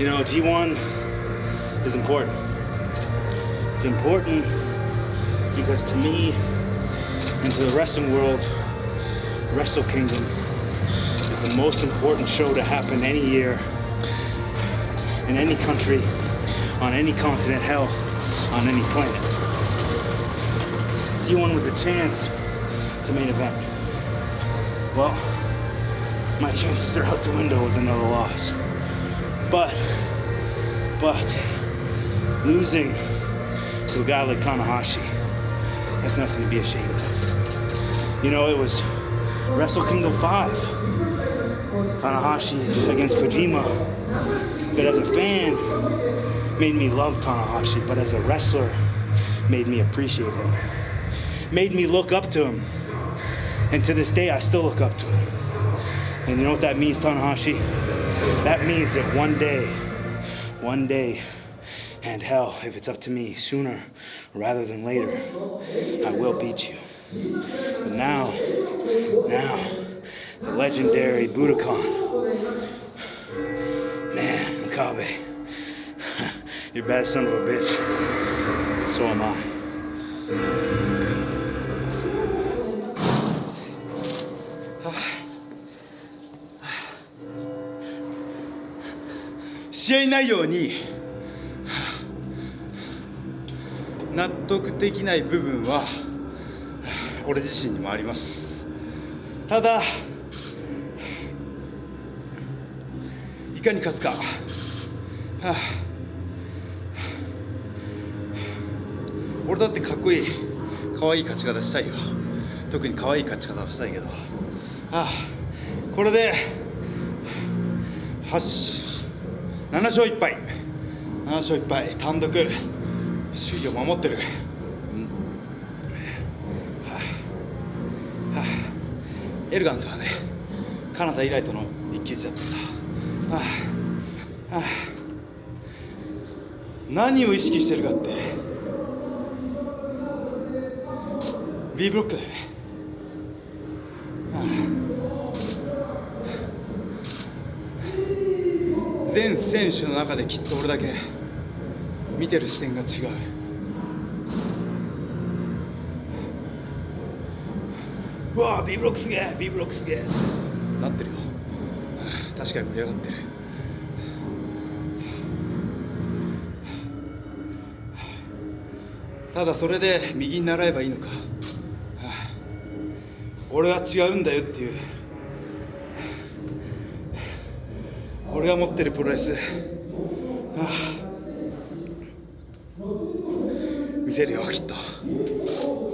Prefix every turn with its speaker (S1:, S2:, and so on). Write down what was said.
S1: You know, G1 is important. It's important because to me and to the wrestling world, Wrestle Kingdom is the most important show to happen any year in any country, on any continent, hell, on any planet. G1 was a chance to main event. Well, my chances are out the window with another loss. But, but, losing to a guy like Tanahashi, that's nothing to be ashamed of. You know, it was Wrestle Kingdom 5, Tanahashi against Kojima. But as a fan, made me love Tanahashi, but as a wrestler, made me appreciate him. Made me look up to him. And to this day, I still look up to him. And you know what that means, Tanahashi? That means that one day, one day, and hell, if it's up to me, sooner rather than later, I will beat you. But now, now, the legendary Budokan. Man, Makabe, you're a bad son of a bitch. So am I.
S2: 試合内容に納得できない部分は俺自身にもあります。ただいかに勝つか、はあ、俺だってかっこいい。可愛い勝ち方したいよ。特に可愛い勝ち方をしたいけど、はあ、これで8 7勝1敗。7勝1敗。単独。首位を守ってる、うん。はあ。はあ、エルガントはねカナダ以来との一騎打ちだった。んだ、はあ。はあ、何を意識してるかって。B ブロックだよね、はあ。全選手の中できっと俺だけ見てる視点が違う。うわ B ブロックすげえ B ブロックすげえ。なってるよ。確かに盛り上がってる。ただそれで右に習えばいいのか。俺は違うんだよっていう俺が持ってるプロレス、はあ、見せるよきっと。